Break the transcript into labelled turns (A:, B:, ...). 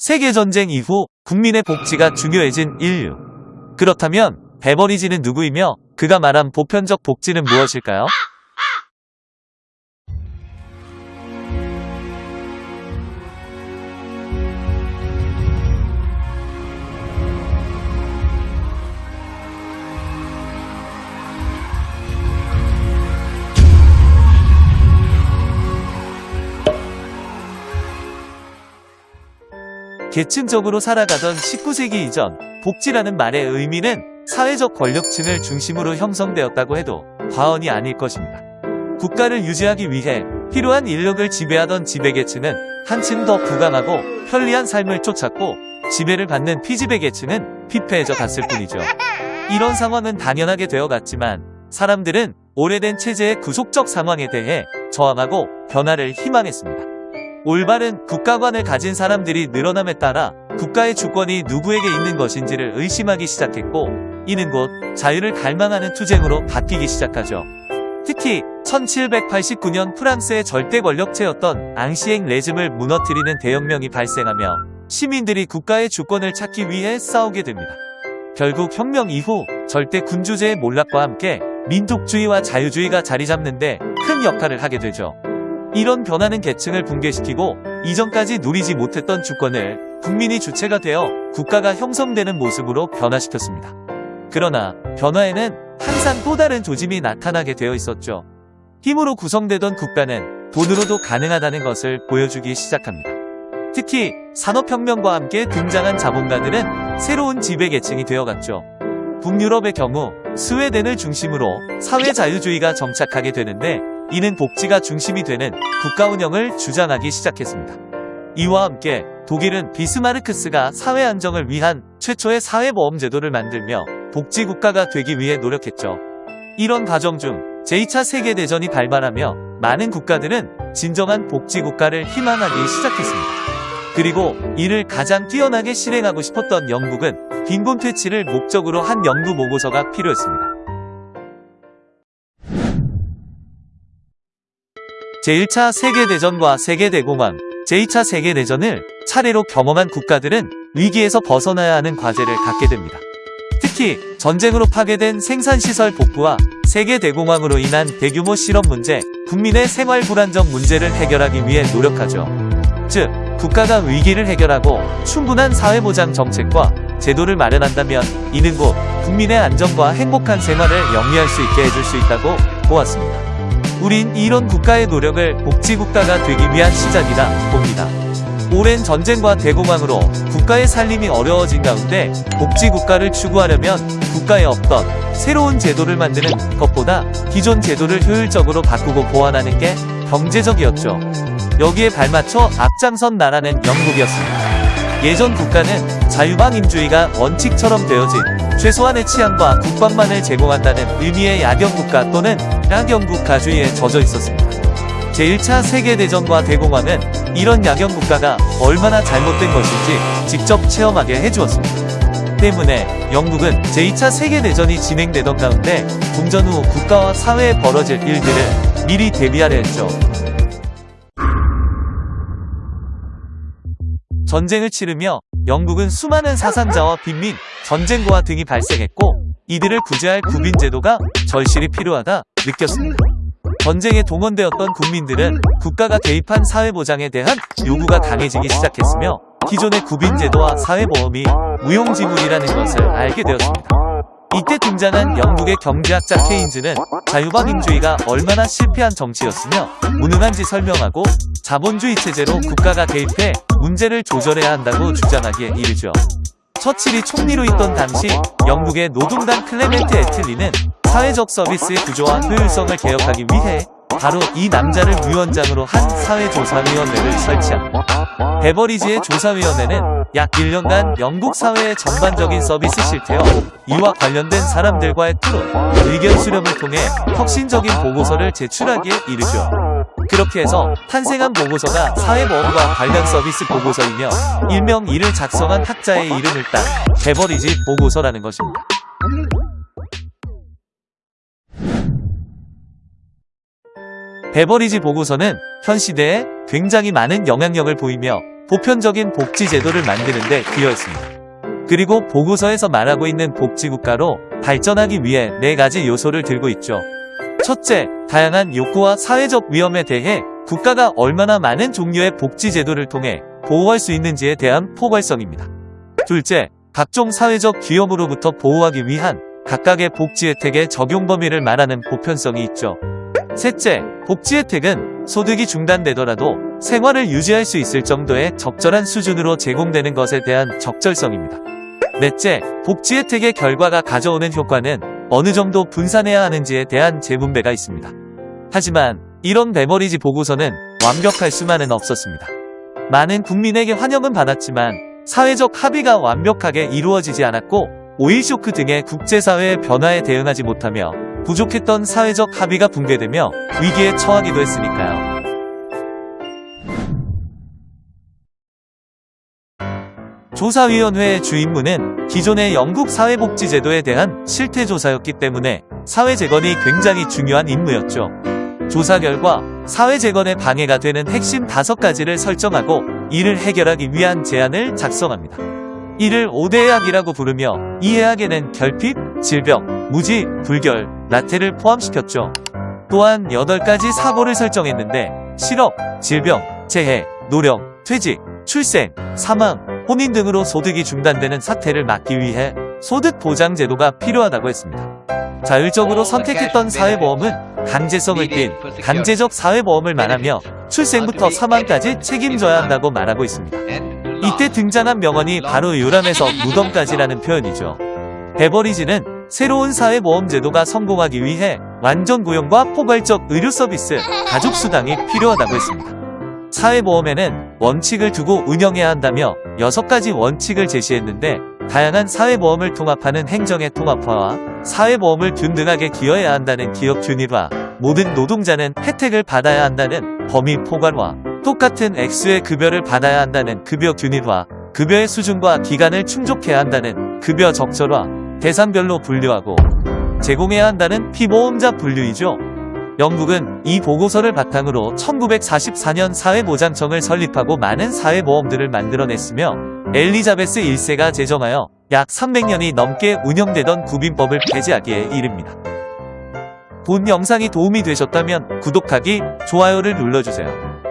A: 세계전쟁 이후 국민의 복지가 중요해진 인류. 그렇다면 베버리지는 누구이며 그가 말한 보편적 복지는 무엇일까요? 계층적으로 살아가던 19세기 이전 복지라는 말의 의미는 사회적 권력층을 중심으로 형성되었다고 해도 과언이 아닐 것입니다. 국가를 유지하기 위해 필요한 인력을 지배하던 지배계층은 한층 더 부강하고 편리한 삶을 쫓았고 지배를 받는 피지배계층은 피폐해져 갔을 뿐이죠. 이런 상황은 당연하게 되어갔지만 사람들은 오래된 체제의 구속적 상황에 대해 저항하고 변화를 희망했습니다. 올바른 국가관을 가진 사람들이 늘어남에 따라 국가의 주권이 누구에게 있는 것인지를 의심하기 시작했고 이는 곧 자유를 갈망하는 투쟁으로 바뀌기 시작하죠. 특히 1789년 프랑스의 절대 권력체였던 앙시엥 레즘을 무너뜨리는 대혁명이 발생하며 시민들이 국가의 주권을 찾기 위해 싸우게 됩니다. 결국 혁명 이후 절대 군주제의 몰락과 함께 민족주의와 자유주의가 자리 잡는데 큰 역할을 하게 되죠. 이런 변화는 계층을 붕괴시키고 이전까지 누리지 못했던 주권을 국민이 주체가 되어 국가가 형성되는 모습으로 변화시켰습니다. 그러나 변화에는 항상 또 다른 조짐이 나타나게 되어 있었죠. 힘으로 구성되던 국가는 돈으로도 가능하다는 것을 보여주기 시작합니다. 특히 산업혁명과 함께 등장한 자본가들은 새로운 지배계층이 되어갔죠. 북유럽의 경우 스웨덴을 중심으로 사회자유주의가 정착하게 되는데 이는 복지가 중심이 되는 국가 운영을 주장하기 시작했습니다. 이와 함께 독일은 비스마르크스가 사회 안정을 위한 최초의 사회보험제도를 만들며 복지국가가 되기 위해 노력했죠. 이런 과정 중 제2차 세계대전이 발발하며 많은 국가들은 진정한 복지국가를 희망하기 시작했습니다. 그리고 이를 가장 뛰어나게 실행하고 싶었던 영국은 빈곤 퇴치를 목적으로 한 연구 보고서가 필요했습니다. 제1차 세계대전과 세계대공황, 제2차 세계대전을 차례로 경험한 국가들은 위기에서 벗어나야 하는 과제를 갖게 됩니다. 특히 전쟁으로 파괴된 생산시설 복구와 세계대공황으로 인한 대규모 실업 문제, 국민의 생활 불안정 문제를 해결하기 위해 노력하죠. 즉, 국가가 위기를 해결하고 충분한 사회보장 정책과 제도를 마련한다면 이는 곧 국민의 안정과 행복한 생활을 영위할 수 있게 해줄 수 있다고 보았습니다. 우린 이런 국가의 노력을 복지국가가 되기 위한 시작이다 봅니다. 오랜 전쟁과 대공황으로 국가의 살림이 어려워진 가운데 복지국가를 추구하려면 국가에 없던 새로운 제도를 만드는 것보다 기존 제도를 효율적으로 바꾸고 보완하는 게 경제적이었죠. 여기에 발맞춰 앞장선 나라는 영국이었습니다. 예전 국가는 자유방임주의가 원칙처럼 되어진 최소한의 치안과 국방만을 제공한다는 의미의 야경국가 또는 야경국가주의에 젖어 있었습니다. 제1차 세계대전과 대공황은 이런 야경국가가 얼마나 잘못된 것인지 직접 체험하게 해주었습니다. 때문에 영국은 제2차 세계대전이 진행되던 가운데 동전 후 국가와 사회에 벌어질 일들을 미리 대비하려 했죠. 전쟁을 치르며 영국은 수많은 사상자와 빈민, 전쟁고와 등이 발생했고 이들을 구제할 구빈제도가 절실히 필요하다 느꼈습니다. 전쟁에 동원되었던 국민들은 국가가 개입한 사회보장에 대한 요구가 강해지기 시작했으며 기존의 구빈제도와 사회보험이 무용지물이라는 것을 알게 되었습니다. 이때 등장한 영국의 경제학자 케인즈는 자유방임주의가 얼마나 실패한 정치였으며 무능한지 설명하고 자본주의 체제로 국가가 개입해 문제를 조절해야 한다고 주장하기에 이르죠. 처칠이 총리로 있던 당시 영국의 노동당 클레멘트 애틀리는 사회적 서비스의 구조와 효율성을 개혁하기 위해 바로 이 남자를 위원장으로 한 사회조사위원회를 설치합니다. 베버리지의 조사위원회는 약 1년간 영국 사회의 전반적인 서비스 실태와 이와 관련된 사람들과의 토론, 의견 수렴을 통해 혁신적인 보고서를 제출하기에 이르죠. 그렇게 해서 탄생한 보고서가 사회보험과 관련 서비스 보고서이며 일명 이를 작성한 학자의 이름을 딴 베버리지 보고서라는 것입니다. 베버리지 보고서는 현 시대에 굉장히 많은 영향력을 보이며 보편적인 복지 제도를 만드는 데 기여했습니다. 그리고 보고서에서 말하고 있는 복지국가로 발전하기 위해 네 가지 요소를 들고 있죠. 첫째, 다양한 욕구와 사회적 위험에 대해 국가가 얼마나 많은 종류의 복지 제도를 통해 보호할 수 있는지에 대한 포괄성입니다. 둘째, 각종 사회적 기업으로부터 보호하기 위한 각각의 복지 혜택의 적용 범위를 말하는 보편성이 있죠. 셋째, 복지 혜택은 소득이 중단되더라도 생활을 유지할 수 있을 정도의 적절한 수준으로 제공되는 것에 대한 적절성입니다. 넷째, 복지 혜택의 결과가 가져오는 효과는 어느 정도 분산해야 하는지에 대한 재분배가 있습니다. 하지만 이런 베버리지 보고서는 완벽할 수만은 없었습니다. 많은 국민에게 환영은 받았지만 사회적 합의가 완벽하게 이루어지지 않았고 오일 쇼크 등의 국제사회의 변화에 대응하지 못하며 부족했던 사회적 합의가 붕괴되며 위기에 처하기도 했으니까요. 조사위원회의 주임무는 기존의 영국 사회복지제도에 대한 실태조사였기 때문에 사회재건이 굉장히 중요한 임무였죠. 조사 결과 사회재건에 방해가 되는 핵심 다섯 가지를 설정하고 이를 해결하기 위한 제안을 작성합니다. 이를 5대 해악이라고 부르며 이 해악에는 결핍, 질병, 무지, 불결, 나태를 포함시켰죠. 또한 8가지 사고를 설정했는데 실업, 질병, 재해, 노령, 퇴직, 출생, 사망, 혼인 등으로 소득이 중단되는 사태를 막기 위해 소득 보장 제도가 필요하다고 했습니다. 자율적으로 선택했던 사회보험은 강제성을 띤 강제적 사회보험을 말하며 출생부터 사망까지 책임져야 한다고 말하고 있습니다. 이때 등장한 명언이 바로 요람에서 무덤까지라는 표현이죠. 베버리지는 새로운 사회보험 제도가 성공하기 위해 완전 고용과 포괄적 의료 서비스, 가족 수당이 필요하다고 했습니다. 사회보험에는 원칙을 두고 운영해야 한다며 6가지 원칙을 제시했는데 다양한 사회보험을 통합하는 행정의 통합화와 사회보험을 균등하게 기여해야 한다는 기업 균일화, 모든 노동자는 혜택을 받아야 한다는 범위 포괄화, 똑같은 액수의 급여를 받아야 한다는 급여 균일화, 급여의 수준과 기간을 충족해야 한다는 급여 적절화, 대상별로 분류하고 제공해야 한다는 피보험자 분류이죠. 영국은 이 보고서를 바탕으로 1944년 사회보장청을 설립하고 많은 사회보험들을 만들어냈으며 엘리자베스 1세가 제정하여 약 300년이 넘게 운영되던 구빈법을 폐지하기에 이릅니다. 본 영상이 도움이 되셨다면 구독하기, 좋아요를 눌러주세요.